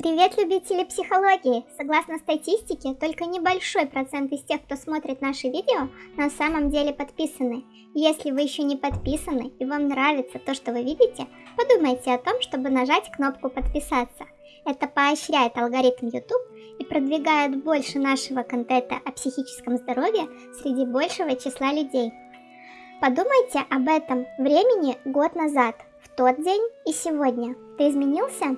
Привет, любители психологии! Согласно статистике, только небольшой процент из тех, кто смотрит наши видео, на самом деле подписаны. Если вы еще не подписаны и вам нравится то, что вы видите, подумайте о том, чтобы нажать кнопку подписаться. Это поощряет алгоритм YouTube и продвигает больше нашего контента о психическом здоровье среди большего числа людей. Подумайте об этом времени год назад, в тот день и сегодня. Ты изменился?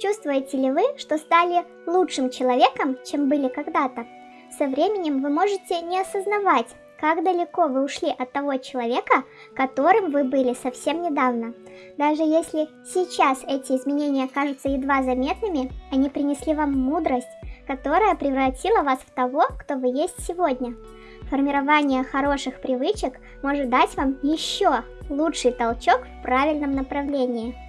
Чувствуете ли вы, что стали лучшим человеком, чем были когда-то? Со временем вы можете не осознавать, как далеко вы ушли от того человека, которым вы были совсем недавно. Даже если сейчас эти изменения кажутся едва заметными, они принесли вам мудрость, которая превратила вас в того, кто вы есть сегодня. Формирование хороших привычек может дать вам еще лучший толчок в правильном направлении.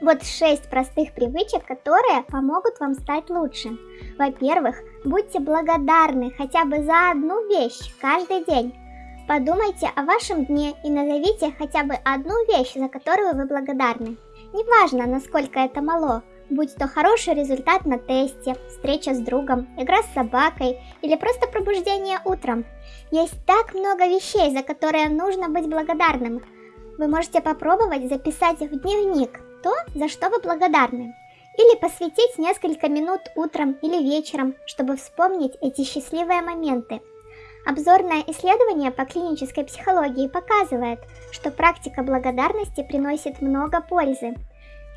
Вот 6 простых привычек, которые помогут вам стать лучше. Во-первых, будьте благодарны хотя бы за одну вещь каждый день. Подумайте о вашем дне и назовите хотя бы одну вещь, за которую вы благодарны. Неважно, насколько это мало, будь то хороший результат на тесте, встреча с другом, игра с собакой или просто пробуждение утром. Есть так много вещей, за которые нужно быть благодарным. Вы можете попробовать записать в дневник то, за что вы благодарны. Или посвятить несколько минут утром или вечером, чтобы вспомнить эти счастливые моменты. Обзорное исследование по клинической психологии показывает, что практика благодарности приносит много пользы.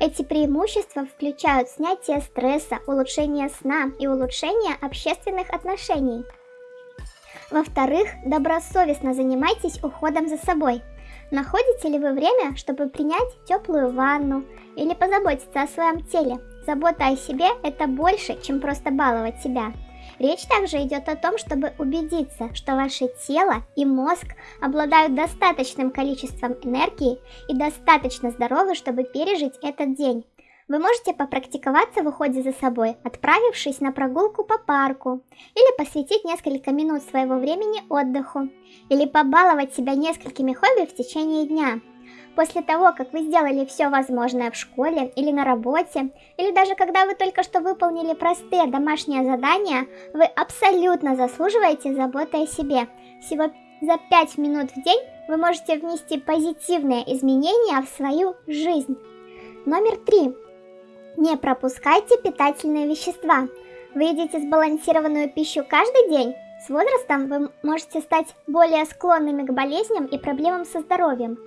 Эти преимущества включают снятие стресса, улучшение сна и улучшение общественных отношений. Во-вторых, добросовестно занимайтесь уходом за собой – Находите ли вы время, чтобы принять теплую ванну или позаботиться о своем теле? Забота о себе – это больше, чем просто баловать себя. Речь также идет о том, чтобы убедиться, что ваше тело и мозг обладают достаточным количеством энергии и достаточно здоровы, чтобы пережить этот день. Вы можете попрактиковаться в уходе за собой, отправившись на прогулку по парку, или посвятить несколько минут своего времени отдыху, или побаловать себя несколькими хобби в течение дня. После того, как вы сделали все возможное в школе или на работе, или даже когда вы только что выполнили простые домашние задания, вы абсолютно заслуживаете заботы о себе. Всего за 5 минут в день вы можете внести позитивные изменения в свою жизнь. Номер три. Не пропускайте питательные вещества. Вы едите сбалансированную пищу каждый день? С возрастом вы можете стать более склонными к болезням и проблемам со здоровьем.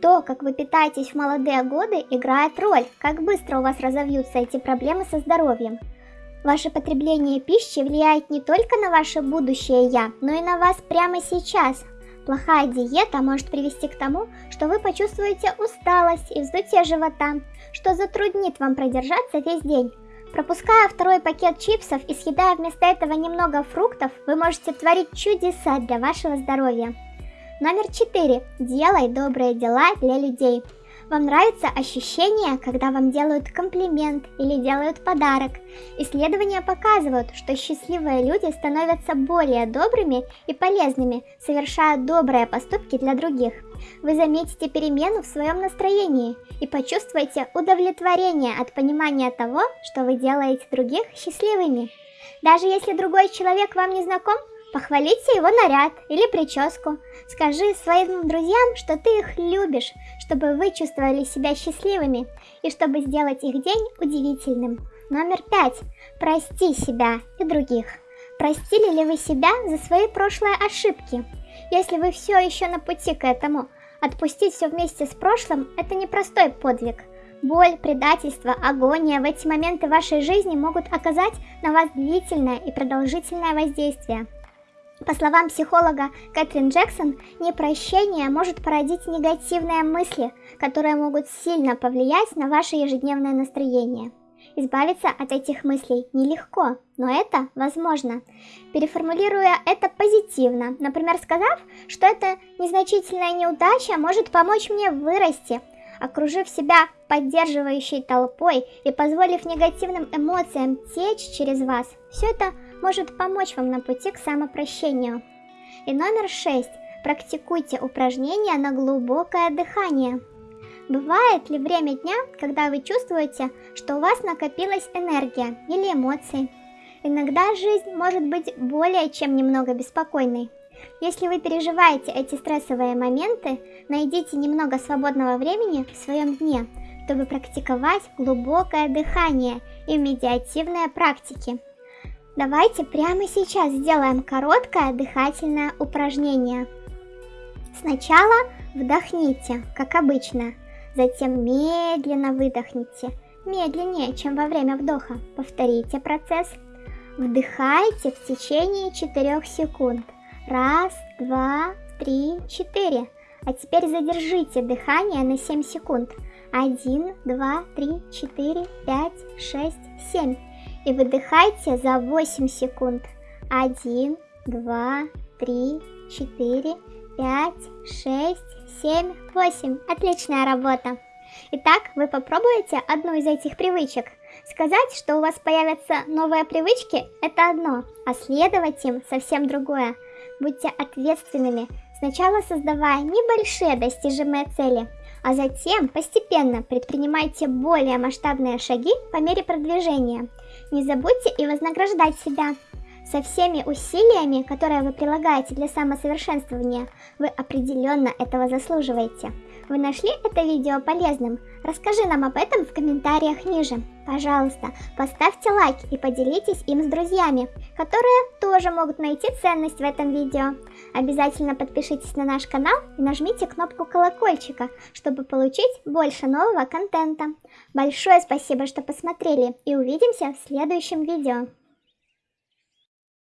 То, как вы питаетесь в молодые годы, играет роль, как быстро у вас разовьются эти проблемы со здоровьем. Ваше потребление пищи влияет не только на ваше будущее «я», но и на вас прямо сейчас. Плохая диета может привести к тому, что вы почувствуете усталость и вздутие живота, что затруднит вам продержаться весь день. Пропуская второй пакет чипсов и съедая вместо этого немного фруктов, вы можете творить чудеса для вашего здоровья. Номер 4. Делай добрые дела для людей. Вам нравится ощущение, когда вам делают комплимент или делают подарок? Исследования показывают, что счастливые люди становятся более добрыми и полезными, совершая добрые поступки для других. Вы заметите перемену в своем настроении и почувствуете удовлетворение от понимания того, что вы делаете других счастливыми. Даже если другой человек вам не знаком, Похвалите его наряд или прическу. Скажи своим друзьям, что ты их любишь, чтобы вы чувствовали себя счастливыми и чтобы сделать их день удивительным. Номер пять. Прости себя и других. Простили ли вы себя за свои прошлые ошибки? Если вы все еще на пути к этому, отпустить все вместе с прошлым – это непростой подвиг. Боль, предательство, агония в эти моменты вашей жизни могут оказать на вас длительное и продолжительное воздействие. По словам психолога Кэтрин Джексон, непрощение может породить негативные мысли, которые могут сильно повлиять на ваше ежедневное настроение. Избавиться от этих мыслей нелегко, но это возможно. Переформулируя это позитивно, например, сказав, что эта незначительная неудача может помочь мне вырасти, окружив себя поддерживающей толпой и позволив негативным эмоциям течь через вас, все это может помочь вам на пути к самопрощению. И номер шесть. Практикуйте упражнения на глубокое дыхание. Бывает ли время дня, когда вы чувствуете, что у вас накопилась энергия или эмоции? Иногда жизнь может быть более чем немного беспокойной. Если вы переживаете эти стрессовые моменты, найдите немного свободного времени в своем дне, чтобы практиковать глубокое дыхание и медиативные практики. Давайте прямо сейчас сделаем короткое дыхательное упражнение. Сначала вдохните, как обычно, затем медленно выдохните, медленнее, чем во время вдоха. Повторите процесс. Вдыхайте в течение 4 секунд. Раз, два, три, четыре. А теперь задержите дыхание на 7 секунд. 1, 2, 3, 4, 5, 6, 7. И выдыхайте за 8 секунд. 1, 2, 3, 4, 5, 6, 7, 8. Отличная работа. Итак, вы попробуете одну из этих привычек. Сказать, что у вас появятся новые привычки, это одно, а следовать им совсем другое. Будьте ответственными, сначала создавая небольшие достижимые цели, а затем постепенно предпринимайте более масштабные шаги по мере продвижения. Не забудьте и вознаграждать себя. Со всеми усилиями, которые вы прилагаете для самосовершенствования, вы определенно этого заслуживаете. Вы нашли это видео полезным? Расскажи нам об этом в комментариях ниже. Пожалуйста, поставьте лайк и поделитесь им с друзьями, которые тоже могут найти ценность в этом видео. Обязательно подпишитесь на наш канал и нажмите кнопку колокольчика, чтобы получить больше нового контента. Большое спасибо, что посмотрели и увидимся в следующем видео.